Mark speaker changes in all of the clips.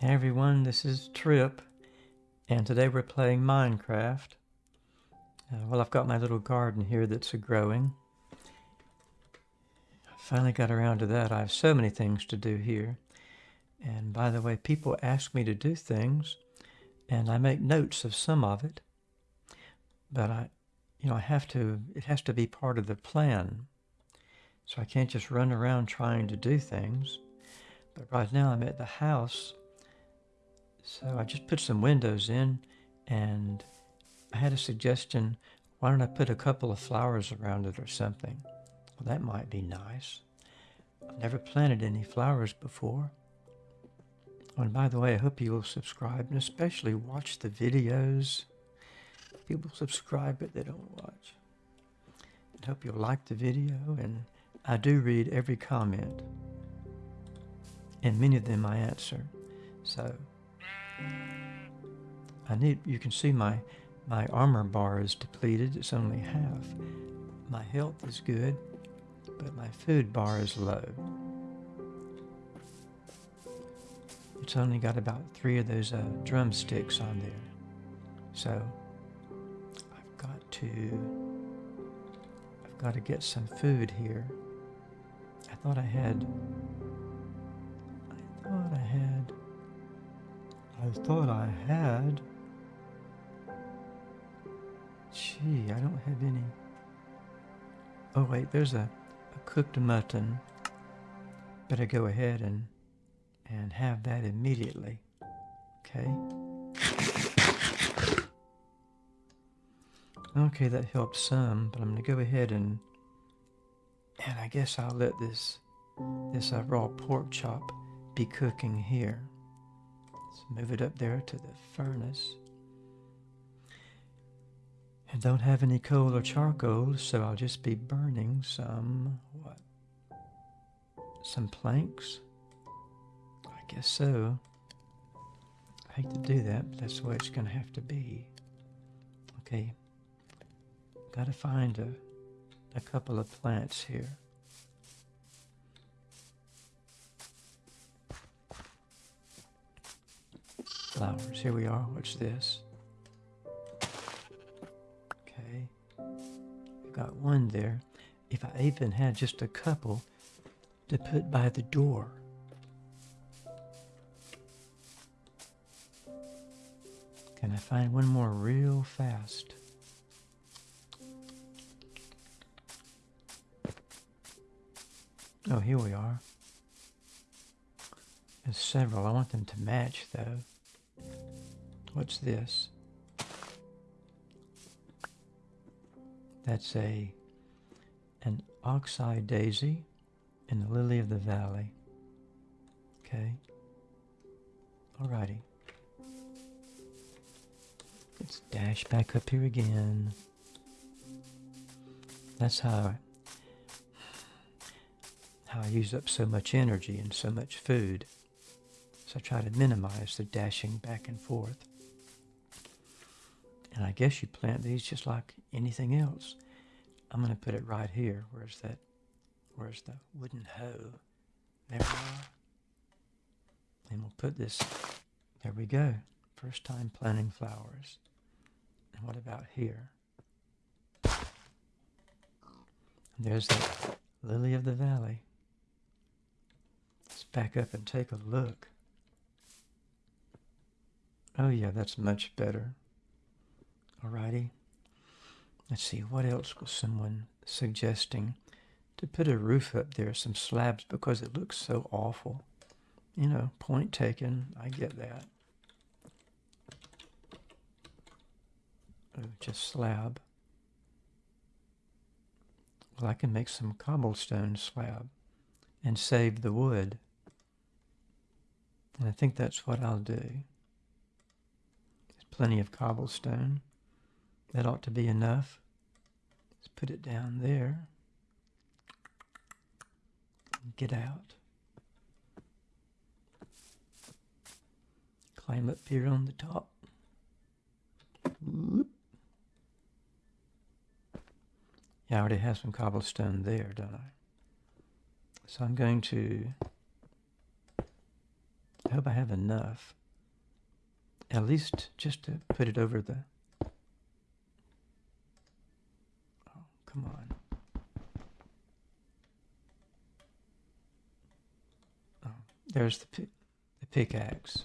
Speaker 1: Hey everyone, this is Trip, and today we're playing Minecraft. Uh, well, I've got my little garden here that's growing. I finally got around to that. I have so many things to do here. And by the way, people ask me to do things, and I make notes of some of it. But I, you know, I have to, it has to be part of the plan. So I can't just run around trying to do things. But right now I'm at the house. So I just put some windows in and I had a suggestion. Why don't I put a couple of flowers around it or something? Well, that might be nice. I've never planted any flowers before. Oh, and by the way, I hope you will subscribe and especially watch the videos. People subscribe, but they don't watch. I hope you'll like the video and I do read every comment, and many of them I answer. So I need. You can see my my armor bar is depleted. It's only half. My health is good, but my food bar is low. It's only got about three of those uh, drumsticks on there. So I've got to I've got to get some food here. I thought I had. I thought I had. Gee, I don't have any. Oh, wait, there's a, a cooked mutton. Better go ahead and, and have that immediately. Okay. Okay, that helped some, but I'm to go ahead and and I guess I'll let this, this uh, raw pork chop be cooking here. Let's move it up there to the furnace. And don't have any coal or charcoal, so I'll just be burning some, what? Some planks? I guess so. I hate to do that, but that's the way it's going to have to be. Okay. Got to find a a couple of plants here. Flowers. Here we are. What's this? Okay. I've got one there. If I even had just a couple to put by the door. Can I find one more real fast? Oh, here we are. There's several. I want them to match, though. What's this? That's a an oxeye daisy and the lily of the valley. Okay. Alrighty. Let's dash back up here again. That's how how I use up so much energy and so much food. So I try to minimize the dashing back and forth. And I guess you plant these just like anything else. I'm going to put it right here. Where's that? Where's the wooden hoe? There we are. And we'll put this, there we go. First time planting flowers. And what about here? And there's the lily of the valley. Let's back up and take a look. Oh yeah, that's much better. Alrighty. Let's see, what else was someone suggesting? To put a roof up there, some slabs, because it looks so awful. You know, point taken, I get that. Oh, just slab. Well, I can make some cobblestone slab and save the wood. And I think that's what I'll do. There's plenty of cobblestone. That ought to be enough. Let's put it down there. Get out. Climb up here on the top. Whoop. Yeah, I already have some cobblestone there, don't I? So I'm going to I hope I have enough. At least just to put it over the... come on. Oh, there's the, the pickaxe.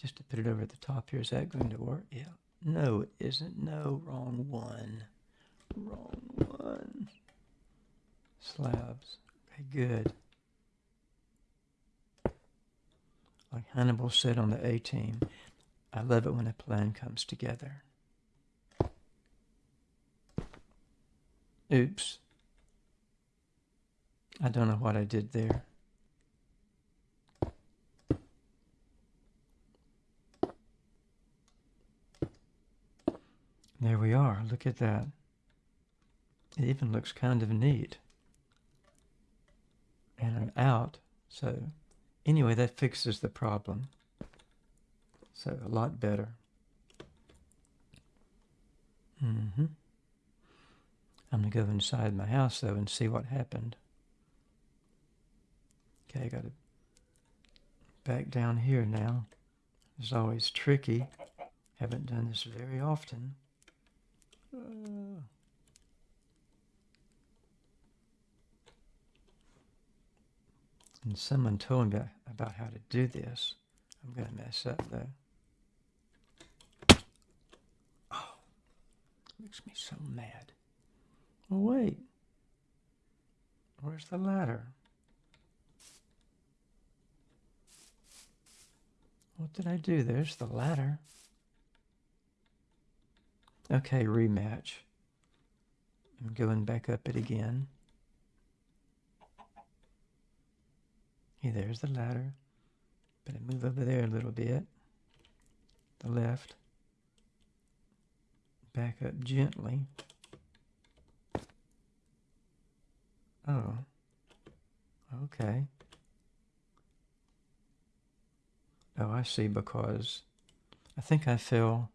Speaker 1: Just to put it over the top here. Is that going to work? Yeah. No, it isn't. No, wrong one. Wrong one. Slabs. Okay, good. Like Hannibal said on the A team, I love it when a plan comes together. Oops. I don't know what I did there. There we are. Look at that. It even looks kind of neat. And I'm out, so Anyway, that fixes the problem. So a lot better. Mm-hmm. I'm going to go inside my house, though, and see what happened. Okay, I got to back down here now. It's always tricky. Haven't done this very often. Uh. And someone told me about how to do this. I'm going to mess up though. Oh, makes me so mad. Well, wait. Where's the ladder? What did I do? There's the ladder. Okay, rematch. I'm going back up it again. Okay, there's the ladder. Better move over there a little bit. The left. Back up gently. Oh. Okay. Oh, I see, because I think I fell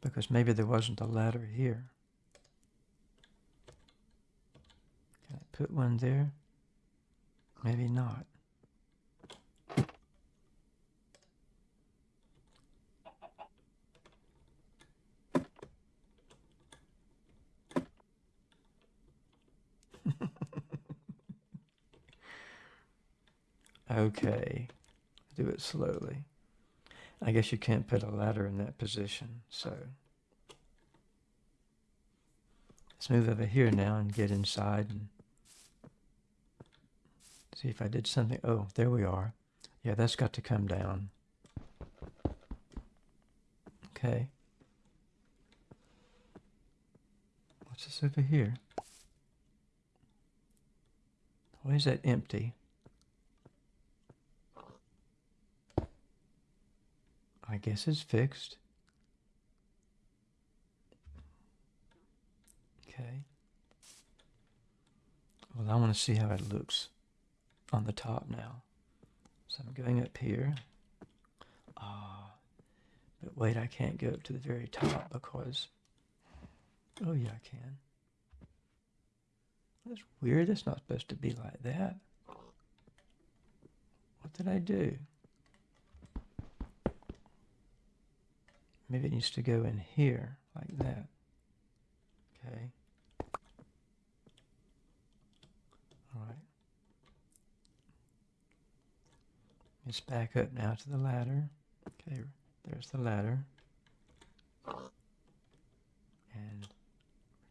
Speaker 1: because maybe there wasn't a ladder here. Can I put one there? Maybe not. Okay. Do it slowly. I guess you can't put a ladder in that position, so... Let's move over here now and get inside and See if I did something. Oh, there we are. Yeah, that's got to come down. Okay. What's this over here? Why is that empty? I guess it's fixed. Okay. Well, I want to see how it looks on the top now. So I'm going up here. Ah, but wait, I can't go up to the very top because, oh yeah, I can. That's weird. That's not supposed to be like that. What did I do? Maybe it needs to go in here like that. Okay. All right. Let's back up now to the ladder. Okay, there's the ladder. And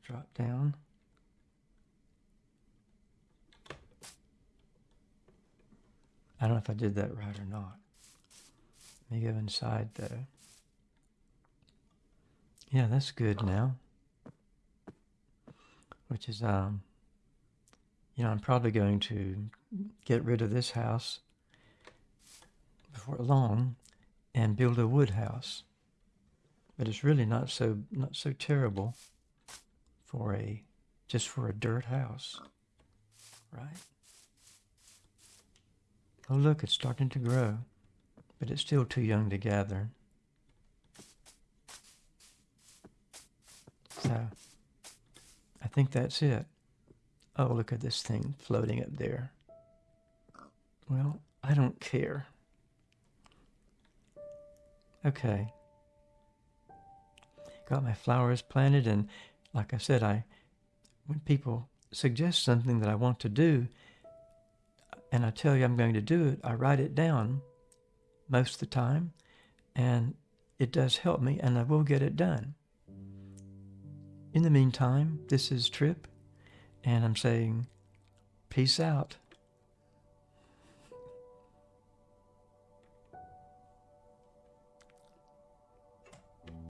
Speaker 1: drop down. I don't know if I did that right or not. Let me go inside though. Yeah, that's good now. Which is, um, you know, I'm probably going to get rid of this house before long and build a wood house. But it's really not so not so terrible for a just for a dirt house. Right? Oh look, it's starting to grow, but it's still too young to gather. So I think that's it. Oh, look at this thing floating up there. Well, I don't care. Okay. Got my flowers planted and like I said, I when people suggest something that I want to do and I tell you I'm going to do it, I write it down most of the time and it does help me and I will get it done. In the meantime, this is Trip and I'm saying peace out.